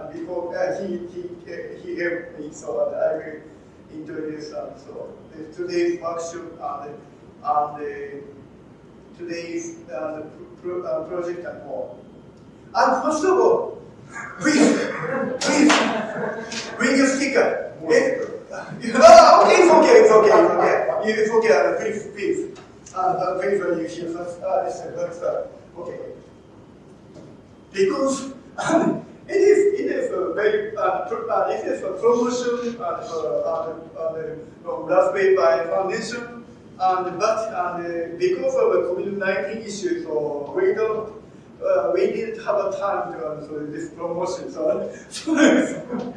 uh, before uh, he he he helped me, so uh, I will introduce um, so the, today's workshop and and uh, today's uh, pro, uh, project and more. And first of all, please, please, bring your sticker. Eh? oh, okay, it's okay, it's okay, it's okay. It's okay, uh, please, please. Uh, uh, please, uh, you here first. Uh, first, uh, okay. Because it is, it is a very, uh, uh, it is a promotion uh, uh, uh, from Raspberry Pi Foundation, and but and, uh, because of the COVID-19 issue, so we don't, uh, we didn't have a time to uh, so this promotion. So, so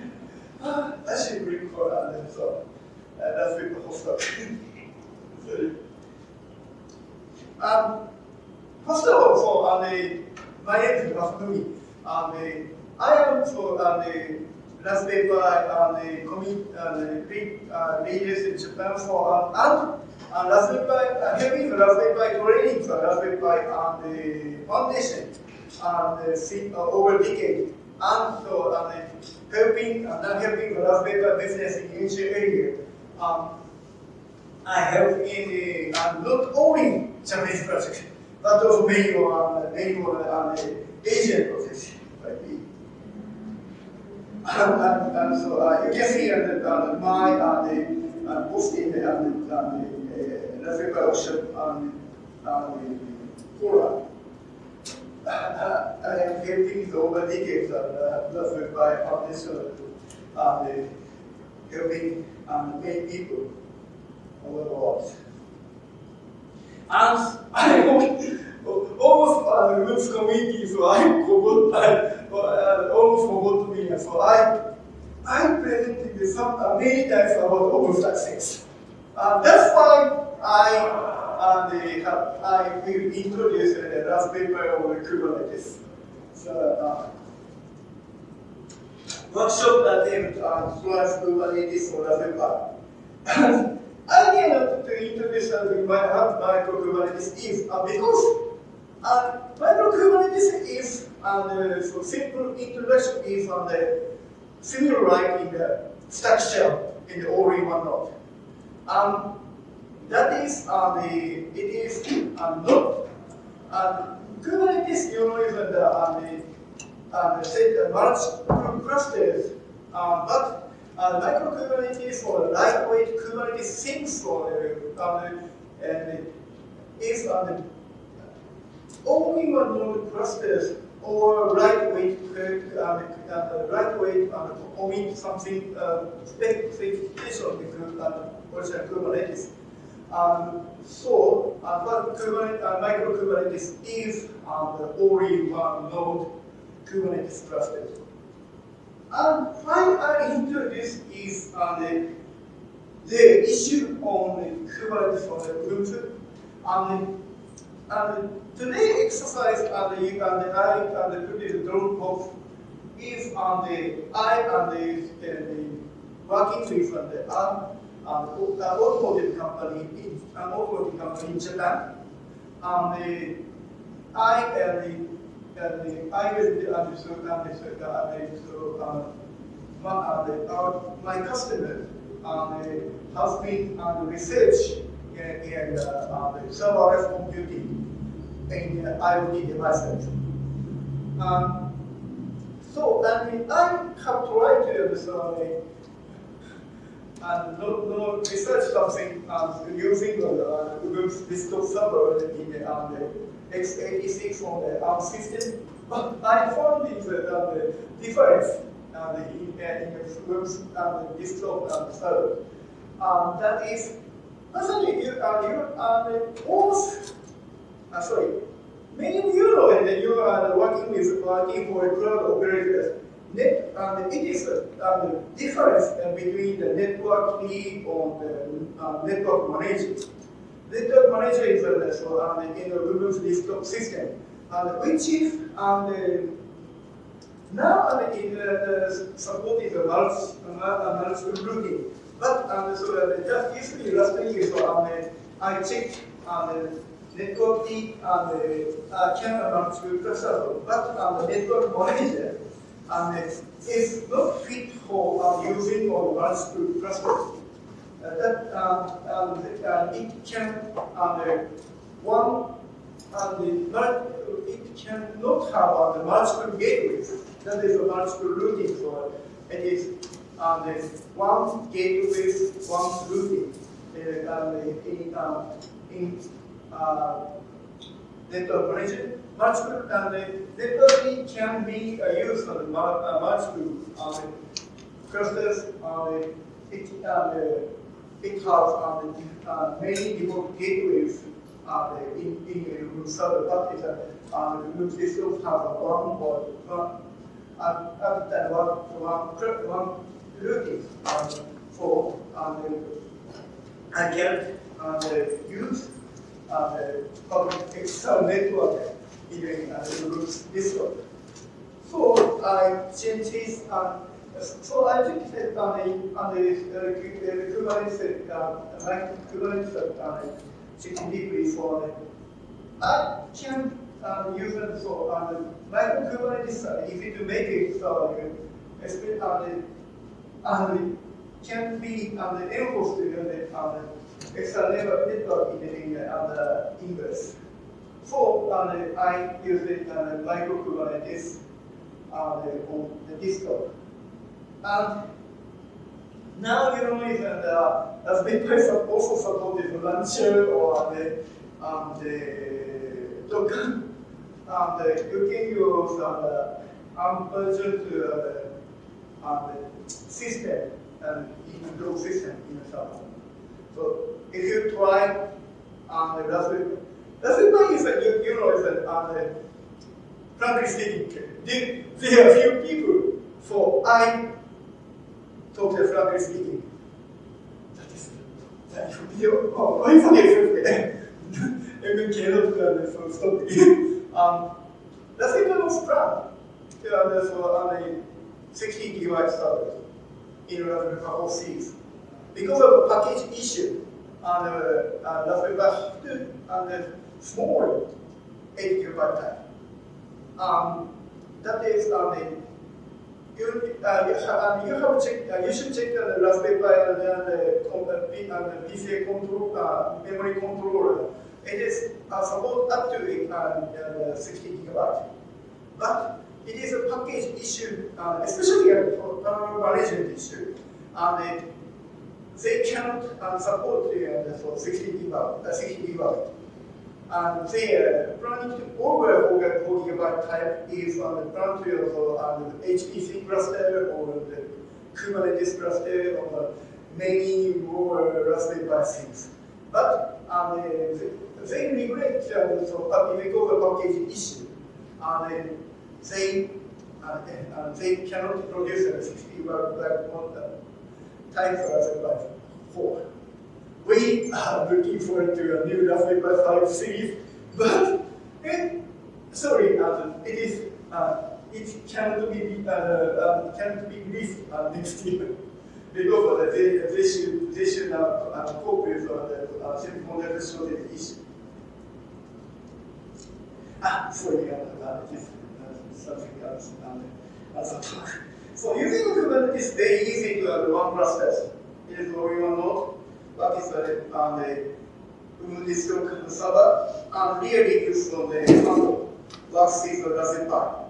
uh, I should for uh, so uh, that's with the hospital. Sorry. Um, first of all, so uh, my name is Masumi. Um, the, I am so uh, the Raspberry Pi uh, the commit uh, the big uh, leaders in Japan for uh, and and Raspberry Pi uh, having the Raspberry Pi training for Raspberry Pi and the foundation and uh, see, uh, over decade and so uh, the helping and uh, helping the Raspberry Pi business in each area. Um, I help in the, uh, not only Japanese project, but also many more, uh, many more uh, Asian projects. And, and, and so uh, you can uh, the, uh, my uh, the uh, in the, uh, the, uh, the uh, Raspberry Pi workshop on uh, the forum. Uh, uh, I am helping the over decades of uh, foundation uh, the helping um, many people over the world. And I almost uh, lose community, so I I uh, almost forgot me. So I, I presented with some uh, many times about OpenStack Uh, that's why I the, uh, I will introduce uh, Raspberry Pi over Kubernetes. So, uh, workshop that named uh, Solaris Kubernetes or Raspberry Pi. idea to introduce uh, the micro Kubernetes is uh, because uh, micro Kubernetes is uh, so simple introduction is on the similar like in the stack shell in the all-in-one node. Um, that is uh, the it is uh, not uh, Kubernetes you know is the uh, the uh, the large clusters, uh, but uh, micro Kubernetes or lightweight Kubernetes things for uh, and is on the only one node clusters or lightweight uh, uh, lightweight uh, omit something uh, specification of the uh, original Kubernetes. Um, so, uh, but Kubernetes, uh, micro Kubernetes is uh, the only one node Kubernetes clusters. And why I introduce is uh, the, the issue on Kubernetes for the Ubuntu. And, and today exercise and the, and the I and the put the Dropbox is on the I and the, uh, the working with and the ARM and the automotive company in an automotive company in Japan. And the I and the and the I will understood understood understood um, my, uh, the, our, my customer um, has been on the research in, in uh, uh, serverless computing in IoT devices. Um, so, I mean, I have tried to observe and no, no research something um, using uh, Google's desktop server in the, um, the x86 on the ARM system, but I found these, uh, the difference uh, in, uh, in Google's um, desktop um, server. Um, that is, basically, you, uh, you, uh, both uh, sorry, many of you know that you are working with working for a cloud operators. Net, and it is a uh, difference between the networkd or the uh, network manager. Network manager is uh, so, uh, in the desktop system, and which is um, now uh, in uh, supporting the multi, uh, multiple routing. But um, so uh, just yesterday, last week, so um, I checked um, networkd and uh, can multiple cluster, but um, the network manager um, is not fit for using on multiple clusters. Uh, that um, uh, it can one and it cannot have uh, multiple gateways. That is a multiple routing. So it is um, one gateway, one routing. Uh, in um, in uh, network connection, multiple and the networking can be uh, used on the uh, multiple uh, clusters. It it has many different gateways uh, in, in a room server, but it, uh, the room system a one or one, uh, other than one, one, one routing um, for um, can uh, use uh, public external network in uh, root system. So I change this. Uh, so I took it on the on the uh, Kubernetes, uh, Kubernetes uh, 16 degrees for I can um, use it so on the Kubernetes uh, easy to make it so uh, especially on the on the can be on the enforced on the external network in the the inverse. So on I use it the micro Kubernetes on the on the desktop. And now you know is that uh, as Bitcoin also supported launcher or the um, the token and uh, you can use uh, um, version to uh, um, the system and in the system in the server. So if you try um, the Raspberry, Raspberry Pi is a, you, you know is a, um, the, frankly speaking, there, there are few people for I talk to frankly speaking. That is that video. Oh, I forget. Even cannot uh, so stop. um, that's the kind of plan. Yeah, there's uh, a 60 gigabyte server in Raspberry Pi OCs. Because of a package issue, uh, uh, Raspberry Pi and uh, small 8 gigabyte type. Um, that is on the you, uh, you, have, you have check, uh, you should check the Raspberry Pi and the, uh, and the PCA control, uh, memory controller. It is uh, support up to uh, 60 gigabyte. But it is a package issue, uh, especially for power management issue. And they cannot uh, support uh, for 60 gigabyte. Uh, 60 gigabyte. And they are planning to over 4 gigabyte type is on the plan to also on the HPC cluster or the Kubernetes cluster or many more Raspberry Pi things. But um, they migrate uh, so uh, we go to package issue, and they uh, uh, they cannot produce a 60 black type Raspberry Pi 4. We are looking forward to a new Pi 5 series, but it, sorry, uh, it is uh, it cannot be uh, um, cannot be released uh, next year because they, they should they should uh, uh, cope with uh, the uh, semiconductor shortage issue. Ah, sorry, uh, it is uh, something else um, as a talk. So using Kubernetes is very easy to have one process. It is going on node what is the, um, the Kubernetes server, and really use on the handle workspace or doesn't buy.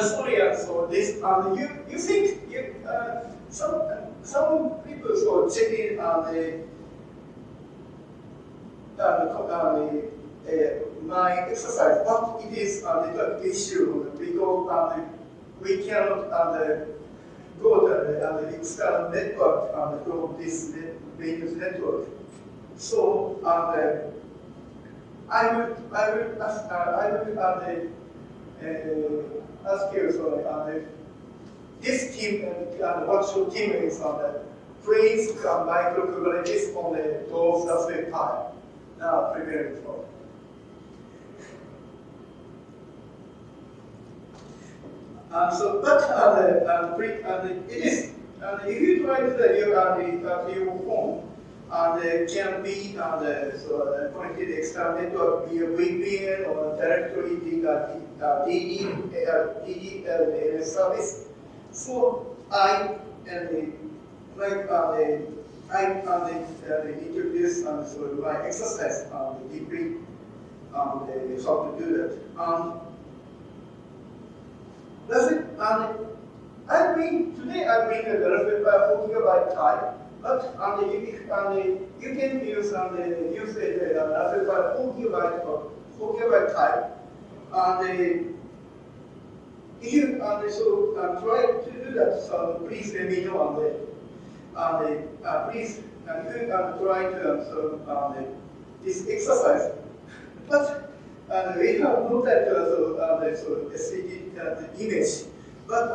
sorry, uh, so this, um, you, you think, you, uh, some, some people so checking uh, the, uh, the, uh, the my exercise, but it is uh, the, the issue, because uh, we cannot uh, go to the, external network from this maintenance network. So I would I ask uh, I would uh, uh, ask you so uh, this team and uh, virtual team is on the freeze uh, micro Kubernetes on the those Raspberry Pi. Now preparing for. Um, so, but uh, the, uh, pre, uh, the, it is, uh, if you try to the, your, uh, the, uh, your phone, uh, the can be uh, the, so, uh, connected external network via VPN or directly the uh, DD, uh, DDL service. So I and the like uh, the I uh, the, uh, introduce um, so my exercise um, deeply um, the, how to do that. Um, does it, um, I mean, today I bring a Raspberry Pi 4 gigabyte type, but um, you, um, you can use um, the use the uh, Raspberry Pi 4 gigabyte or 4 gigabyte type. And the, you um, so um, try to do that, so please let me know on the, on the uh, please um, you um, try to um, so um, this exercise. But and we have looked at uh, uh, the so SVG uh, image. But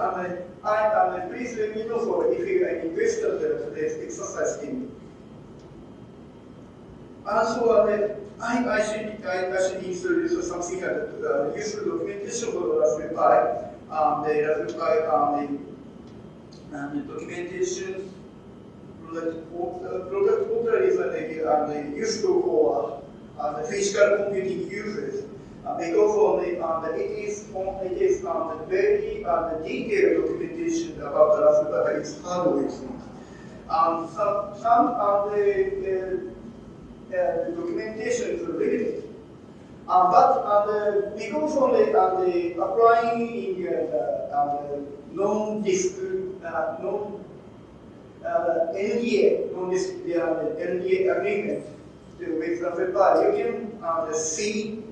I please let me know so if you are interested in this exercise in. And so uh, I, I should I, I should introduce something uh, uh, useful documentation for the Raspberry Pi. Um, the Raspberry Pi um, the, um, the documentation product portal is uh, um, useful for uh, the physical computing users. Uh, because of the, uh, the, it is, it is um, the very uh, the detailed documentation about the Raspberry is hardware things. Um, some, some of the, uh, the documentation is limited. Uh, but uh, the, because of the, uh, the applying in uh, uh, non-disk, uh, non uh, NDA, non-disk, uh, NDA agreement with Raspberry Pi, you can uh, see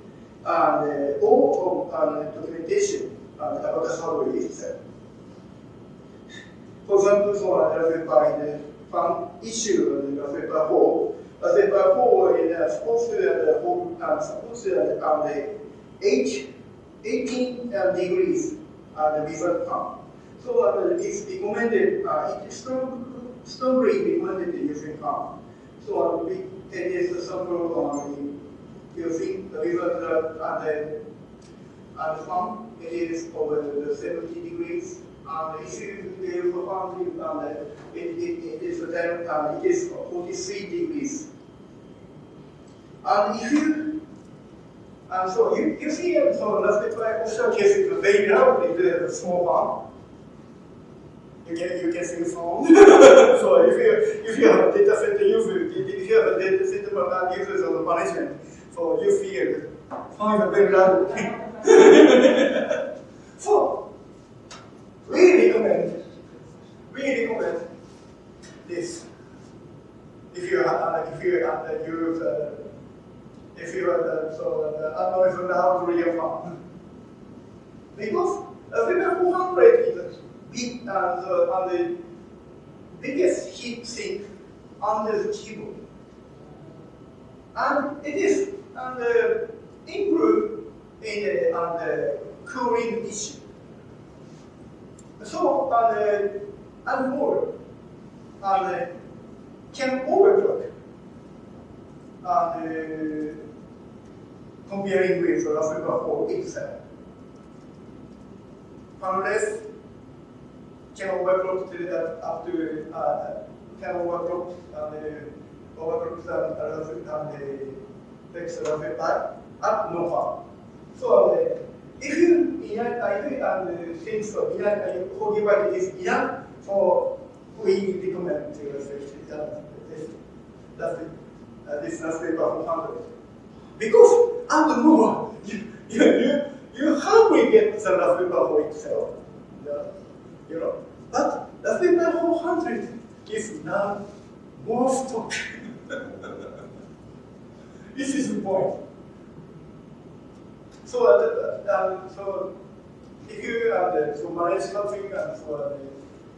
uh, all of uh, documentation uh, about the hardware itself. For example, so Raspberry Pi, the fund issue the Raspberry Pi 4, Raspberry Pi 4 is uh, supposed to uh, um, supposed to uh, the 8, 18 uh, degrees uh, the result pump. So uh, it's recommended, uh, it's strong, strongly recommended using pump. So uh, it is a sample on using the river and the, and the farm. It is over the 70 degrees. And if you, you perform it, and it, it, it is then uh, it is 43 degrees. And if you and so you, you see uh, so that's the offshore case is very loud in the small farm. You can you can see the phone. so if you if you have a data center user, if you have a data center users of the management, so you feel find a very loud So we recommend we recommend this. If you uh, if you uh, use uh, if you are uh, so uh, unknown from how to real farm. Because a figure 400 is big uh, the, uh, the biggest heat sink under the keyboard. And it is and uh, improve in the, on the cooling issue. So, and, uh, and more, and uh, can overclock and uh, comparing with Pi 4 itself. Unless can overclock to that up to uh, can overclock and uh, overclock and, and the text Raspberry Pi at no farm. So uh, if you if you um, think so, enough, forgive is enough for we recommend to research that this that's the uh, this Raspberry Pi 400 because the moment you you you, you hardly get the Raspberry Pi for itself, you know. But Raspberry Pi 400 is now more stock. This is the point. So, uh, um, so if you uh, to manage something and for the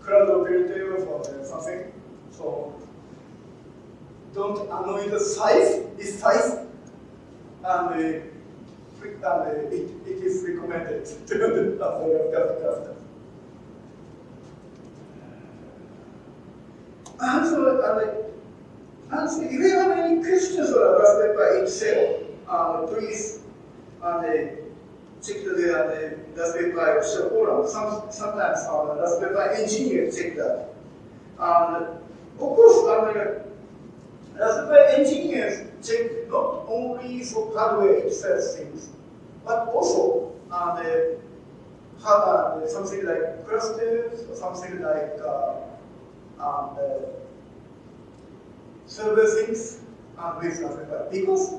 cloud operator for something, so don't annoy the size, its size, and, uh, uh, it, it is recommended to the after And so, uh, and so if you have any questions about Raspberry Pi itself, uh, please uh, check the uh, Raspberry Pi forum. Some, sometimes uh, Raspberry Pi engineers check that. And of course, uh, Raspberry engineers check not only for hardware itself things, but also uh, the, uh, something like clusters or something like uh, um, server things uh, with Raspberry Pi. Because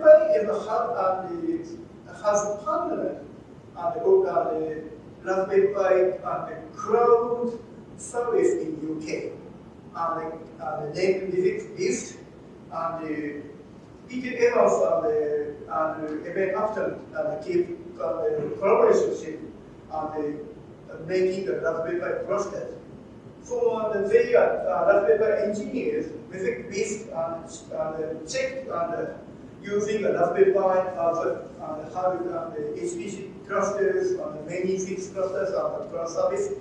Pi is a hard, uh, has a partner and the, the Raspberry Pi and the cloud service in UK. And the, and the name is and the Peter Evans and the, and Eben Upton and keep uh, the collaboration and the, making the Raspberry Pi process. So the they are uh, Raspberry Pi engineers with this and, and checked and using the Raspberry Pi as a and have uh, the HPC clusters and many fixed clusters and the cloud service.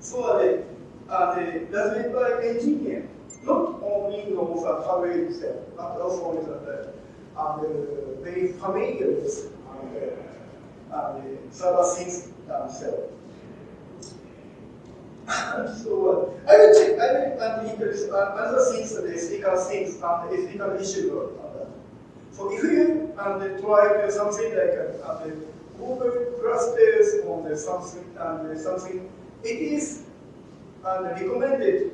So the, uh, the Raspberry Pi engineer not only knows the hardware itself, but also is uh, uh, very familiar with uh, uh, the server things themselves. So uh, I will check, I will uh, introduce uh, other things, the ethical things and the ethical issue on that. So if you um, try something like uh, the Google clusters or the something, and something, it is and recommended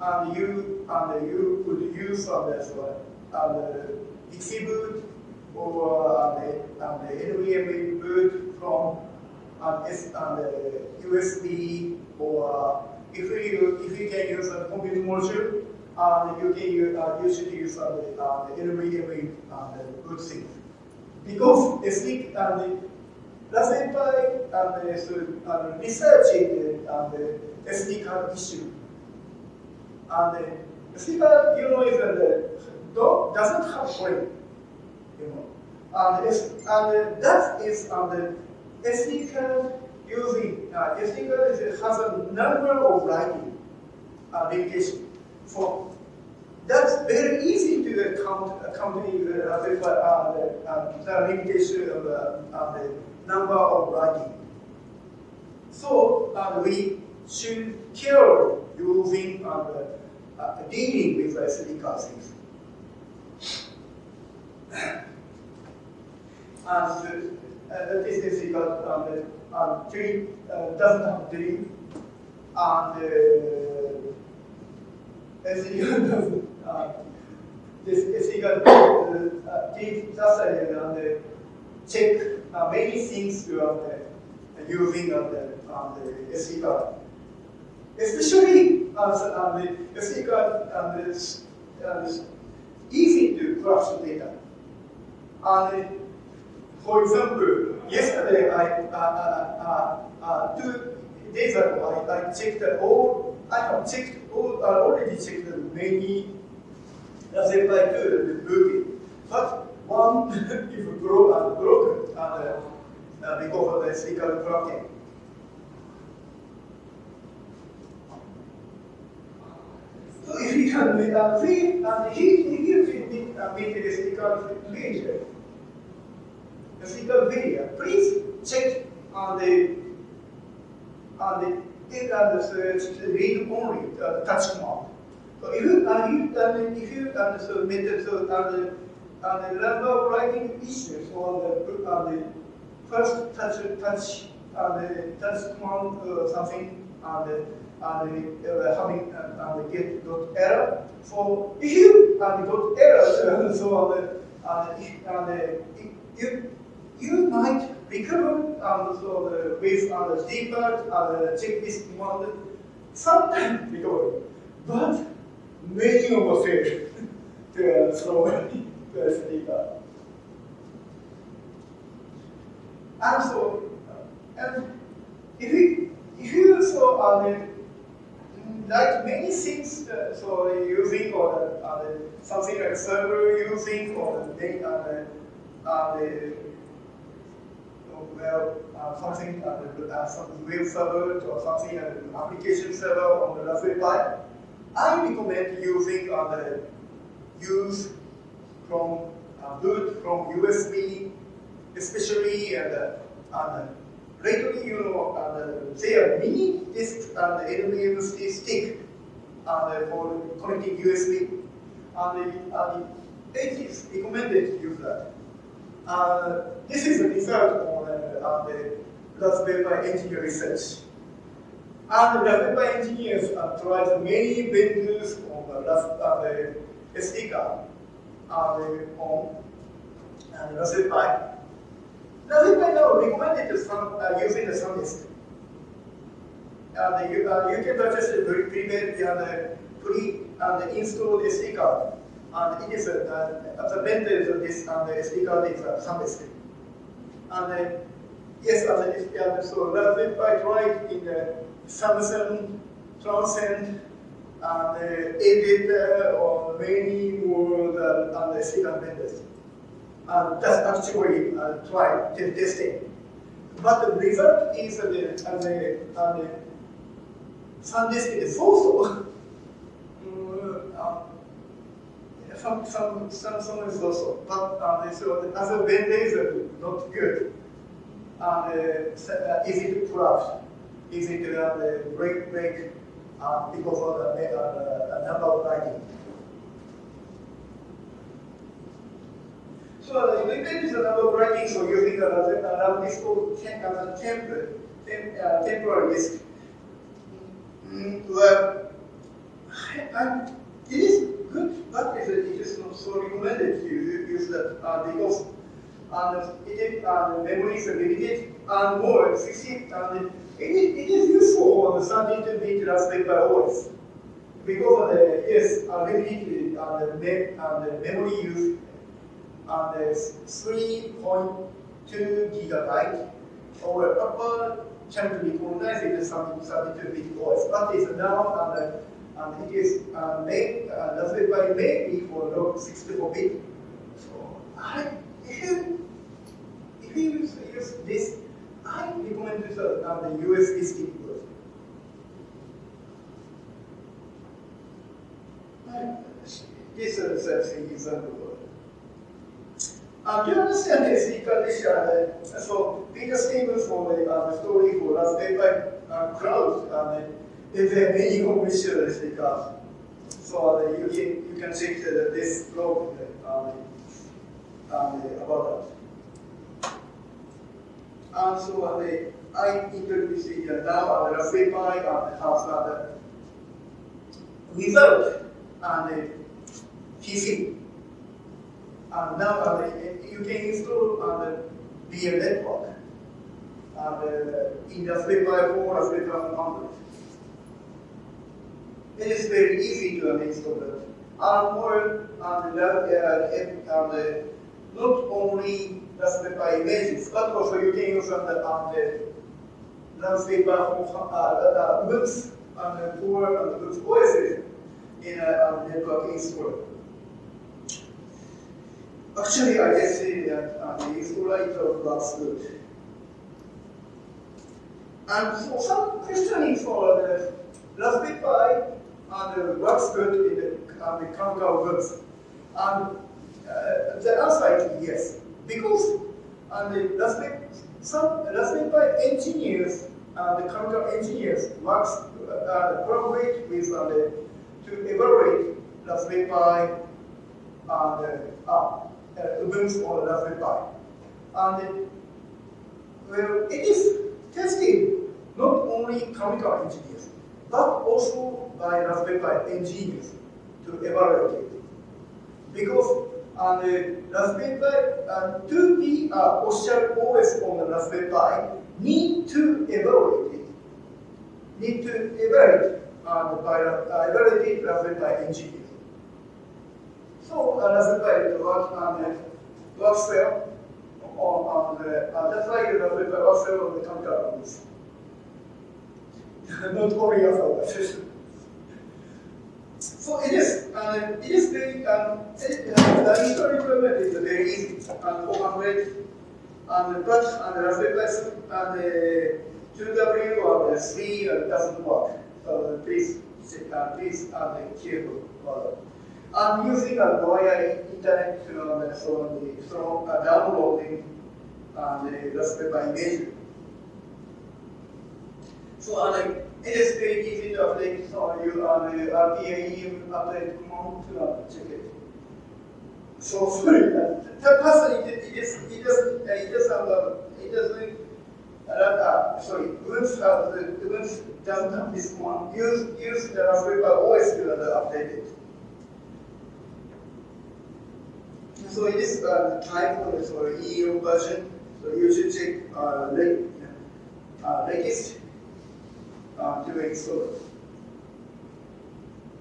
and you and you could use on as well and boot or and and the NVMe boot from and, S, and USB or if you if you can use a computer module and you can use, uh, you use uh, the, uh, the NVMe uh, boot thing because SD and the Raspberry and the so, and researching and the SD card issue and the speaker, you know, is the dog doesn't have brain, you know. And, and that is on the SD using, uh, card has a number of writing uh, limitation. That's very easy to account, accompany the, uh, the, uh, the limitation of uh, the number of writing. So uh, we should care using uh, uh, dealing with SD things. And uh, this is equal um, tree uh, doesn't have tree, and uh, SD doesn't. Uh, this is equal to uh, just uh, and check uh, many things you are uh, using on the, on the SD card especially as um, the SQL um, is, um, is easy to crush data. And for example, yesterday I uh, uh, uh, uh two days ago I, I checked all I have checked all I already checked many Raspberry Pi 2 booking, but one is broken, broken uh, uh, because of the SQL cracking. So if we can uh, read and he, he it the uh, video, the physical video. Please check on the on the and the search read only uh, touch command. So if you uh, you uh, if you uh, so method so uh, the uh, the number writing issues or the uh, the first touch touch uh, the touch command uh, something uh, the and uh, having uh, and get dot error. So if you and dot error, so on and, and, and you you might recover and so the with and the debug and check this command sometimes recover, but many of us fail to uh, the debug. And so, and if you if you so uh, like many things, uh, so using or uh, something like server using or the, uh, uh, well, uh, something uh, uh, some web server or something uh, application server on the Raspberry Pi. I recommend using the use from boot from USB, especially and uh, lately you know there are mini disk and NVMe stick uh, for connecting USB, and uh, it is recommended to use that. Uh, this is the result on, uh, on the Raspberry Pi engineer research. And Raspberry Pi engineers have tried many vendors on the, uh, the SD card uh, on and Raspberry Pi. Raspberry Pi now recommended some, uh, using the SanDisk. And you, uh, you can purchase a prepaid and pre and install the SD card and it is uh, the vendor of this and the SD card is uh, SanDisk. And uh, yes, and uh, so Raspberry Pi tried in the Samsung, Transcend, and uh, Editor, or many more than and the card vendors. And that's actually uh, tried testing. But the result is uh, the, and the, and the SanDisk is also some some some some is also, but uh, so as a vendor is not good. And uh, easy to corrupt, easy to uh, break break uh, because of the uh, number of writing. So uh, if it is a number of writing, so using a called tem uh, temp, tem uh, temporary disk. Mm, well, I, it is good, but it is not so recommended to use that uh, because and it the memory is limited and more 60 and it is, it is useful on the 32-bit Raspberry Pi OS because of the yes uh, limited uh, the, me uh, the memory use. And the 3.2 gigabyte or upper channel recognize it as 32-bit OS, but it's now and and it is uh, made, uh, Raspberry Pi may be for log 64 bit. So I, if you, use, this, I recommend this uh, the USB stick version. This is an example. Uh, do you understand this condition? Uh, so Peter Stevens for the uh, story for Raspberry Pi uh, crowd. Uh, there are many commissioners because so uh, you, can, you can check the, this blog um, um, about that. And so uh, the, I introduced uh, now on the Raspberry Pi and has uh, the result and the PC. And now uh, you can install on the VM network and uh, in Raspberry Pi 4, Raspberry Pi 100 it is very easy to install it. And more on the, uh, on the not only Pi images, but also you can use on the, the Raspberry Pi uh, on the core on the Ubuntu OS in a on network. Actually, I just see that uh, the installer it works good. And so some questioning for the Raspberry Pi and works good in the, on the. And uh, the answer is yes. Because and the Raspberry, some Raspberry Pi engineers and the Canonical engineers works uh, collaborate with uh, the, to evaluate Raspberry Pi and uh, uh, Ubuntu or Raspberry Pi. And well, it is tested not only Canonical engineers, but also by Raspberry Pi engineers to evaluate it. Because on the Raspberry uh, to be uh, official OS on the Raspberry Pi, need to evaluate it. Need to evaluate uh, by uh, evaluate Raspberry Pi engineers. So uh, Raspberry Pi works on the works well on, on the, uh, that's why Raspberry Pi works well on the computer. Not only our system. so it is, uh, it is very, um, it, uh, the install deployment is very easy and 400 and but and the Raspberry Pi and the 2W or the 3 uh, doesn't work. So please, uh, please uh, be careful about I'm using a via internet uh, so the so uh, downloading uh, the Raspberry Pi image. So uh, it is very easy to update so you uh, the rpi-update command to uh, check it. So sorry, uh, person it, it is it doesn't uh, it doesn't uh, it doesn't uh, uh, sorry, Ubuntu uh, the doesn't have this one. Use use the Raspberry Pi OS to uh, update it. So it is uh, type of so EU version. So you should check uh, late, uh, uh, to install.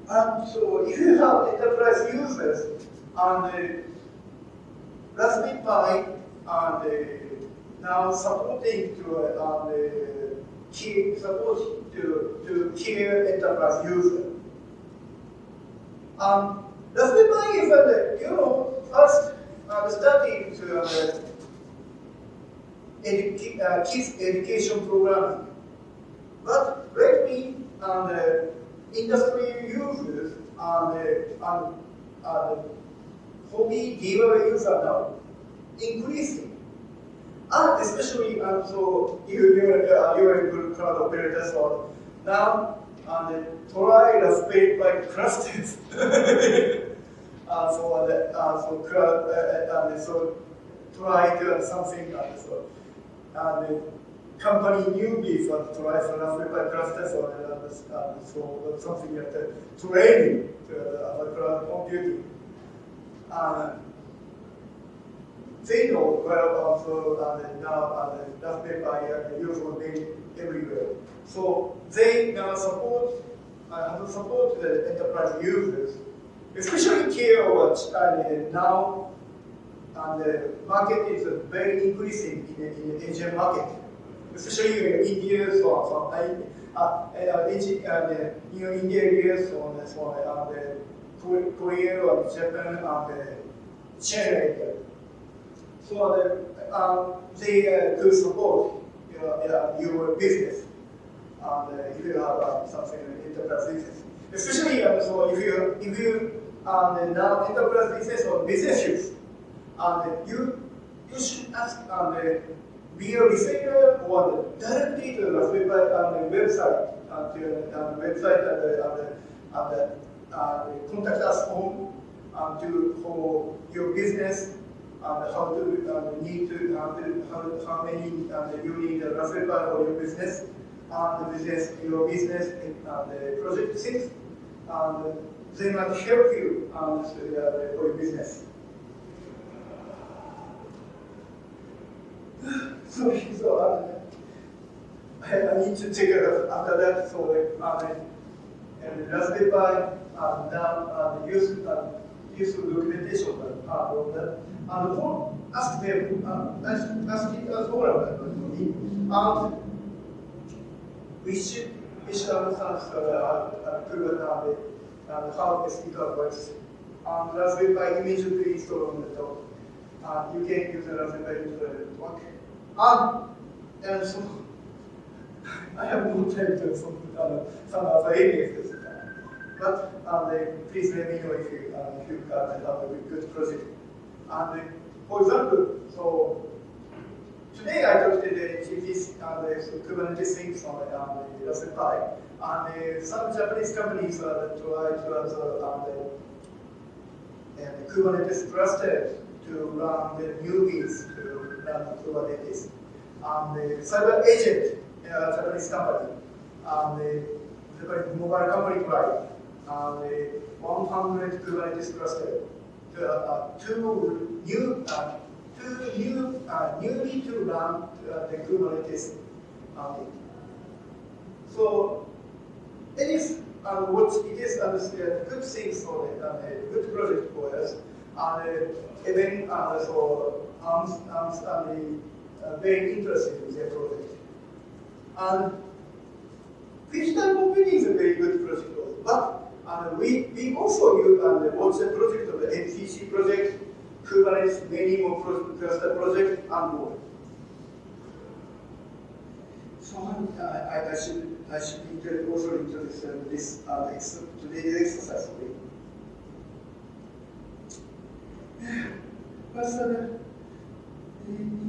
And so if you have enterprise users and the Raspberry Pi and uh, now supporting to uh, and, key, support to, to key enterprise user. Um, Raspberry Pi is uh, you know first uh, starting to uh, educa uh, kids education program, But um, the industry users and, uh, and uh, hobby giver users are now increasing. And especially, um, so you, you're, uh, you're a good cloud operator, so now and try the space like clusters. uh, so, uh, uh, so, uh, uh, so try to something uh, so and company try for Raspberry clusters or uh, uh, so something like that training to cloud computing. Uh, they know well also uh, now uh, Raspberry Pi uh, usually made everywhere. So they now support uh, support the enterprise users especially care what uh, now and the market is very increasing in the, in the Asian market, especially in India, so on, so uh, uh, Asian, uh, the, know, India areas, so on, so uh, the Korea or Japan and the China. So the, um, they uh, do support you know, your business, and uh, if you have uh, something enterprise business, especially uh, so if you if you and now enterprise business or business use. And you, you should ask and uh, be a reseller or directly to the Raspberry Pi and the website, and to uh, the website and the, and the, and the, uh, and contact us on and to for your business and how to uh, need to, how, to, how, how many and you need a Raspberry Pi for your business and the business, your business and the project six and they might help you um, for your business. so, so uh, I, I, need to take it after that. So uh, and Raspberry Pi and now uh, use uh, use documentation part of that. And for ask them uh, ask, ask it as well. And we should we should understand uh, uh, Kubernetes and how the speaker works. And Raspberry Pi immediately installed on the top. And you can use the Raspberry Pi to the network. And, and so, I have no time to some, uh, some other areas. But um, please let me know if you, um, if you can have a good project. And for example, so today I talked to the GPs and uh, the Kubernetes things on uh, um, the, on the Raspberry. And some Japanese companies are trying to also and the Kubernetes cluster to run the newbies to run Kubernetes. And the CyberAgent, a Japanese company, and the mobile company tried, and the 100 Kubernetes cluster to, uh, two new uh, two new uh, newly to run uh, the Kubernetes. Um, so it is um, what it is um, a good thing for it, um, a good project for us, and uh, even uh, so I'm, I'm uh, very interested in the project. And digital computing is a very good project, but and we, we also use and watch the project the MCC project, Kubernetes, many more cluster project, and more. So I, I, I should I should also introduce uh, this uh, today's exercise for you.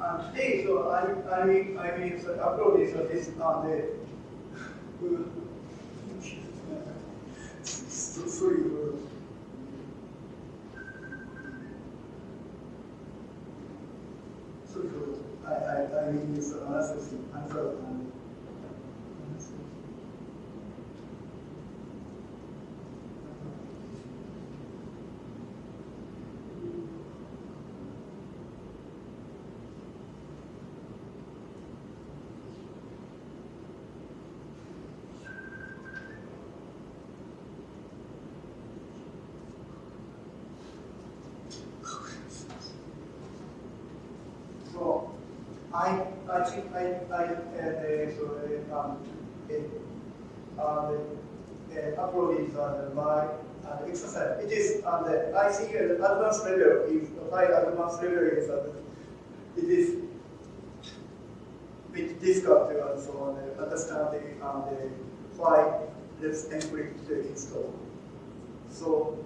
And today, so I, I I mean, so upload this, uh, this on the, so, sorry, sorry, I, I, I mean, this analysis, answer, I, I think I, I uh, so, uh, um, uh, uh, upload is on my uh, exercise. It is on the, I think the advanced level is, high advanced level is, uh, it is bit difficult to also uh, understand the, um, the why this encrypt to install. So,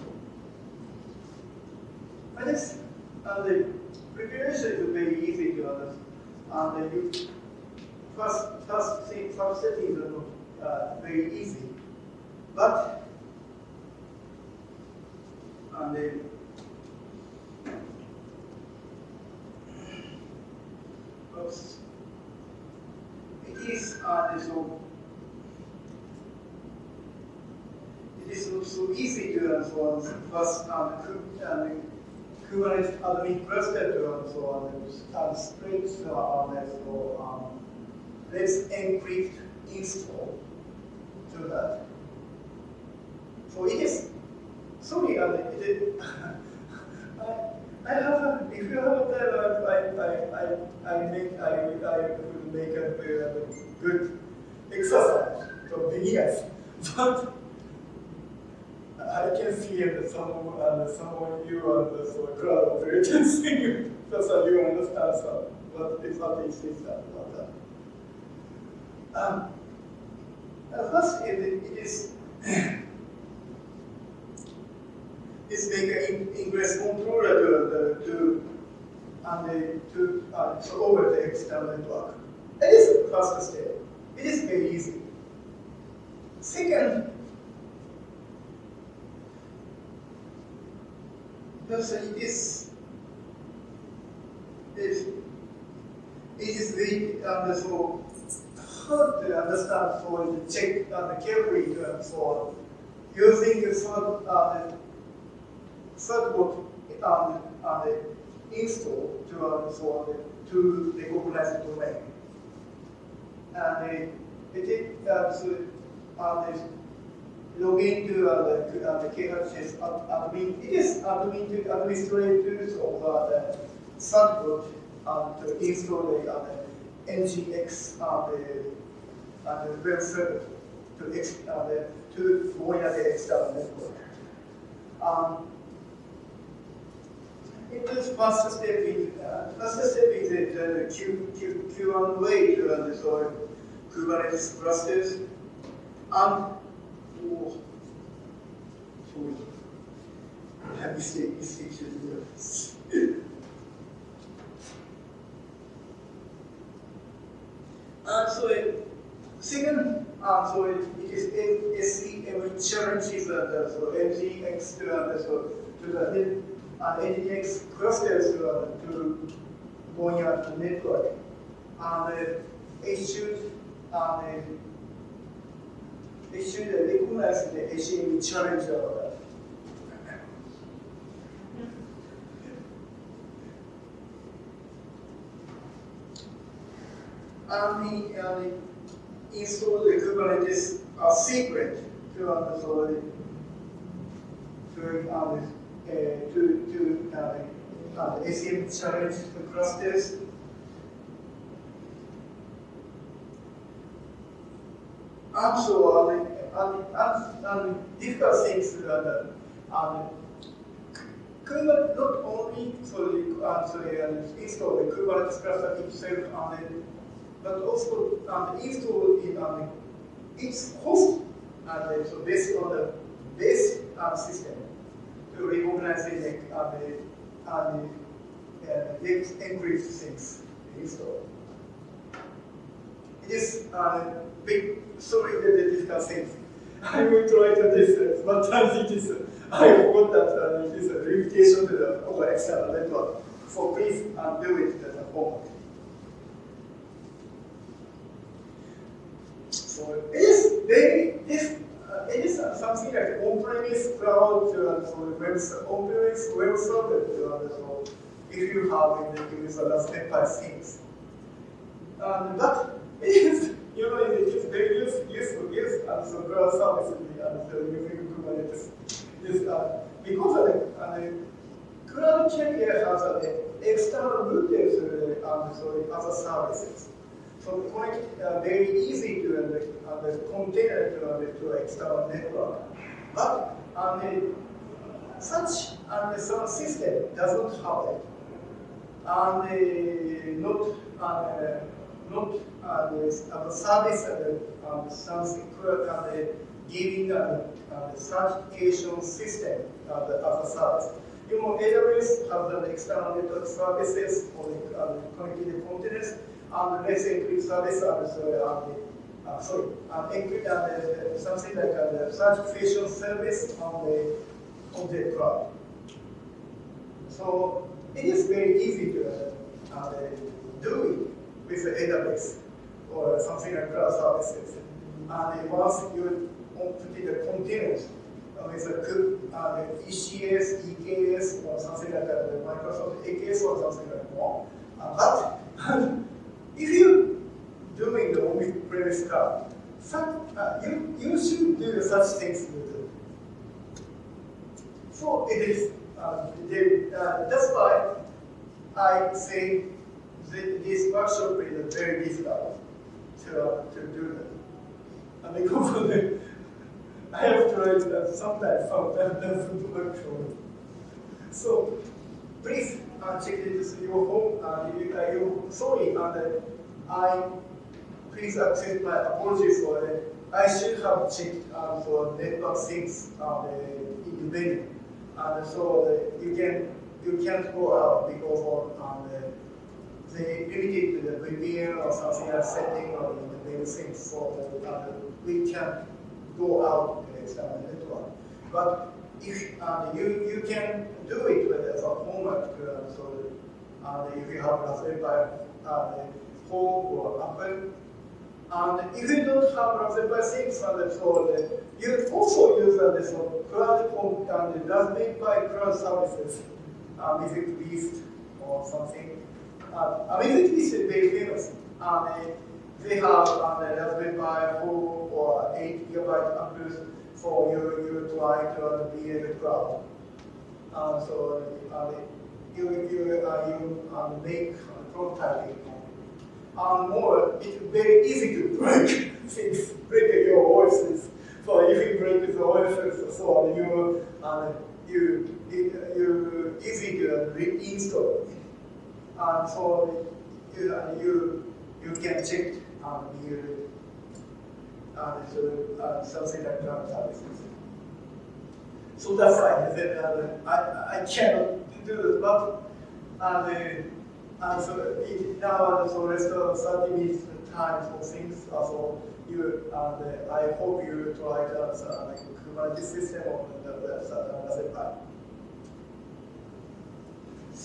I guess uh, the preparation is very easy to understand and you first first thing first setting is uh, very easy, but and then oops, it is uh, so it is not so easy to answer first um, and Kubernetes admin cluster and so on, and scripts on. So um, let's encrypt install to that. So it is, sorry, uh, it is, I, I have a, if you have a time, I, I, I, I make, I, I would make a, a good exercise for beginners. But I can see that some, uh, some of you are the sort of crowd operators thing, because you understand some, what is what is this about that. Um, first, it, it is is make ingress controller to, to and the, to uh, so over the external network. That is the first step. It is very easy. Second, Thus, it is, it, it is very uh, so hard to understand for the check uh, carefully uh, for using the third, uh, third book uh, the install to uh, so uh, to recognize the domain. And uh, it uh, so, uh, log into uh, the, uh, KHS admin. It is admin to administrators of uh, the subgroup uh, to install the, uh, NGINX uh, the, uh, the web server to, ex, uh, the, to monitor the external network. Um, it is first step in uh, first step is the uh, Q, Q, Q1 way to uh, the Kubernetes clusters. Um, pour la mistake should do uh, so it, second, uh, so it, it is SEM challenges uh, so NGINX to, uh, so to the uh, NGINX clusters uh, to going out the network. And uh, uh, they should recognize of that. and the, uh, the install the Kubernetes uh, secret to the, to uh, to to uh, uh, ACME challenge the clusters. Uh, and, and, and difficult things uh, uh, Kubernetes not only sorry, uh, sorry, uh, install the Kubernetes cluster itself, and, but also and install in um, its host, and so based on the base uh, system to recognize the uh, the, uh, the uh, encrypt things install. Is a uh, big, sorry that is things. I will try to this, but it is I forgot that uh, it is a limitation to the over external network. So please uh, do it as a homework. So it is very, this, uh, it is uh, something like on-premise cloud, uh, so web, on-premise web server. Uh, so if you have in the use of Raspberry Pi things. Um, but is, you know, it is very useful, useful, useful, and so cloud service, and so using Kubernetes is uh, because the, uh, cloud carrier has uh, external routers uh, and so other services. So quite uh, very easy to uh, uh, the container to, uh, to external network. But um, such um, some system does not have it. And uh, not uh, not uh, the, service uh, um, something uh, giving a, a certification system uh, as a service. You know, AWS has an external network services for the uh, connected containers, and let's encrypt service and so, uh, uh, sorry, and encrypt and uh, something like a certification service on the on the cloud. So it is very easy to uh, do it with the AWS or something like cloud services. And once you put in the containers, with a uh, ECS, EKS, or something like that, the Microsoft AKS or something like that. Uh, but if you doing the on-premise cloud, uh, you, you should do such things with So it is, uh, they, uh, that's why I say this workshop is very difficult to, uh, to do that. And because of the I have tried that sometimes, sometimes doesn't work for me. So please uh, check this in your home. Uh, you, uh, sorry, uh, I please accept my apology for that. I should have checked uh, for network things uh, in the venue, and so uh, you can you can't go out because of um, they limited to the VPN or something like setting or the main for the other. we can't go out the external network. But if uh, you you can do it with a format, uh, so uh, if you have Raspberry Pi uh, home or Apple, and if you don't have Raspberry Pi 6 and so uh, you also use uh, this cloud home and Raspberry Pi cloud services, um, if it Beast or something. Uh, it is very famous. Um, they have um, the Raspberry Pi 4 or 8 gigabyte Ampere for you, you try to be in the crowd. Um, so uh, you, you, uh, you um, make prototyping. Um, more, it's very easy to break things, break your voices. So if you break the voices, so on, you, uh, you, you easy to reinstall. And so you, uh, you, you can check um, you, uh, so, uh, cloud services. So that's why I said uh, I, I cannot do this, but uh, the, uh, so it, now uh, so rest of 30 minutes time for things. Uh, so you, uh, I hope you try to uh, like Kubernetes system on the, the, the Raspberry Pi.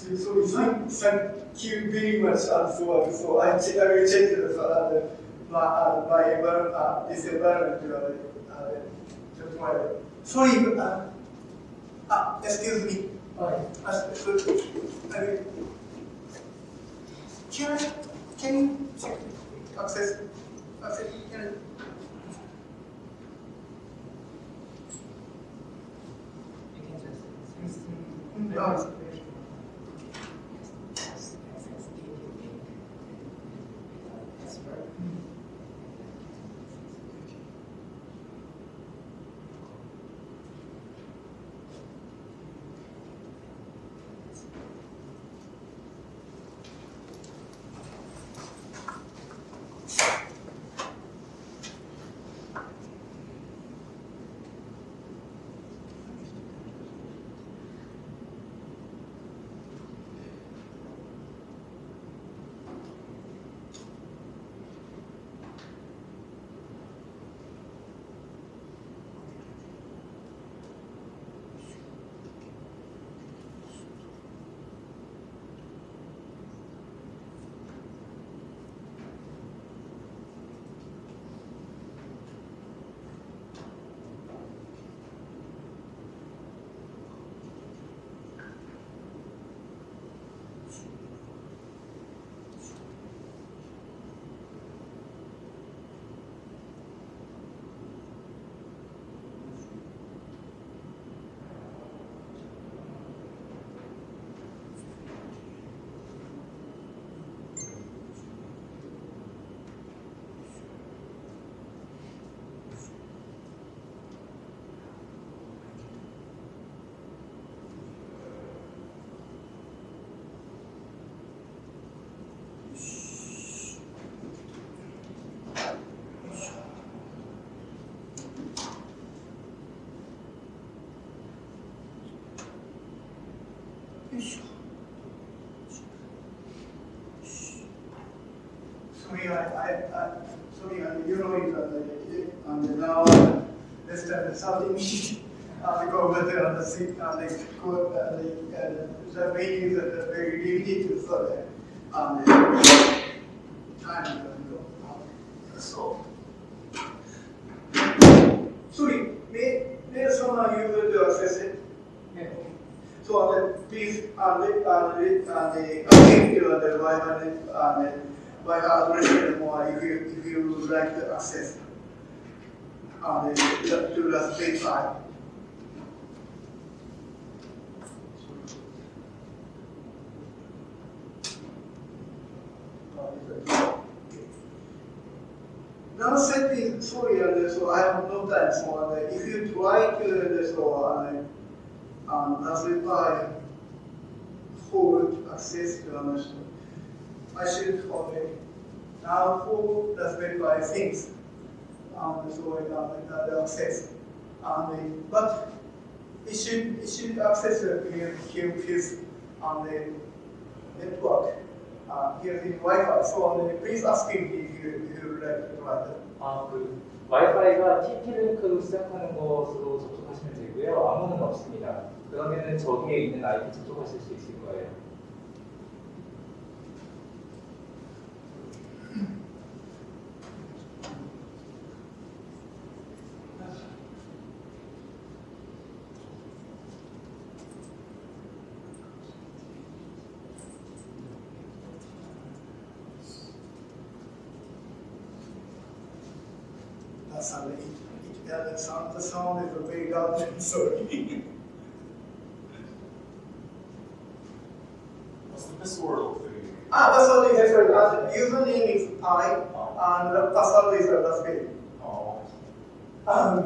So, so thank, thank you very much. And so, so I, I will check this. Uh, by, by uh, this environment uh, tomorrow. Sorry, uh, uh, excuse me. Uh, can, I, can you check? access, access, and You can just. No. Sorry, I, I, I, sorry, I, you know it, uh, and now, uh, this time something, uh, go over there on the seat, and they go, uh, the, uh, the meetings are very limited, so, uh, and, uh, time, go, so. Sorry, may, may someone use the access it? So uh, please uh, let, uh, let, uh, the update you the Wi-Fi and uh, Wi-Fi address more if you if you would like to access uh, the, to the space file. Now setting, sorry, uh, so I have no time, so uh, if you try to, uh, so uh, um, Raspberry Pi forward access to the machine. I should only now for Raspberry Pi things um, so uh, the access. Um, but it should it should access the his on the network uh, here in Wi-Fi. So um, please ask him if you if you would like to try that. 아, 그 와이파이가 TP-링크로 시작하는 것으로 접속하시면 되고요. 아무는 없습니다. 그러면은 저기에 있는 아이디 접속하실 수 있을 거예요.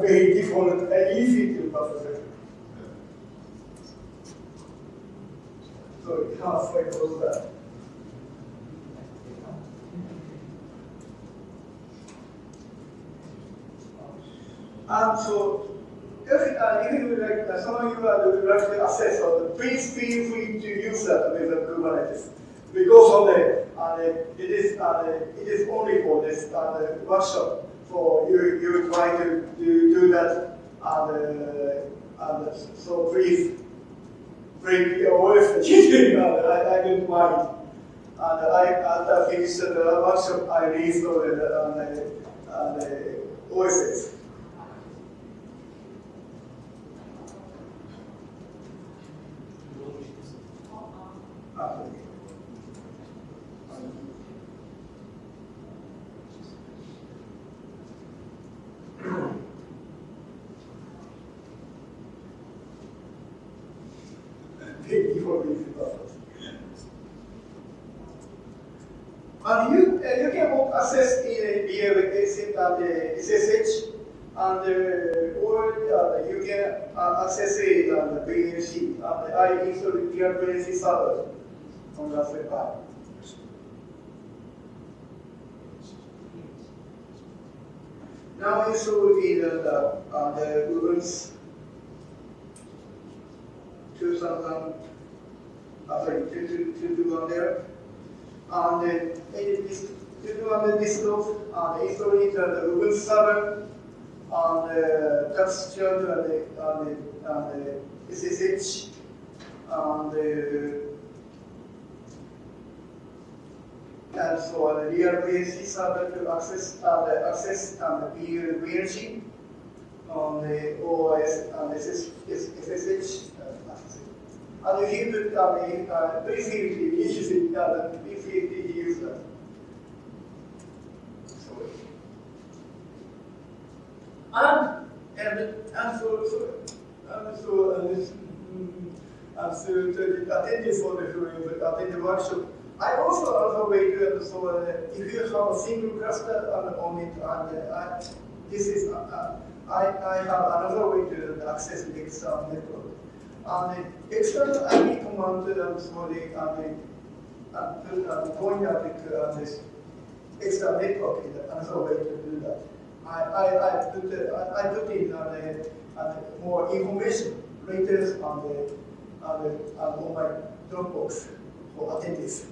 Very default, uh, easy to process. So it halfway goes that. Um, so, if, uh, would like, uh, some of you like to access, uh, please feel free to use that with uh, Kubernetes. Because of the, uh, the- it is uh, the- it is only for this uh, the workshop. So you you try to do, do that, and, uh, and so please bring your voice. I, I don't mind. And I after I finished the workshop, I reinstalled the, uh, the, uh, the OSS. 아, for these buffers. And you, uh, you can both access in a BLX and the SSH, and uh, or uh, you can uh, access it on the VNC, and I installed real VNC server on Raspberry Pi. Now installed in the, uh, the Ubuntu 2000, uh, sorry, 21 there. And then it is 21 desktop, and install it on the Ubuntu server, and the chart and the, and the, and the SSH, and the and so the real VNC server to access uh, the access and the VNC on the OS and SS, SSH. Uh, access. and he put uh, the uh, briefly issues uh, briefly use that. So, and and and so and so uh, this, mm, and so to attend for the attend the workshop. I also have another way to so uh, if you have a single cluster on, it, and uh, I, this is uh, I, I have another way to access the external network. And the external IP command um, so the and the uh, point at the, uh, this external network is another way to do that. I, I, I put uh, I, I put in uh, uh, more information later on the on the on my Dropbox for attendees.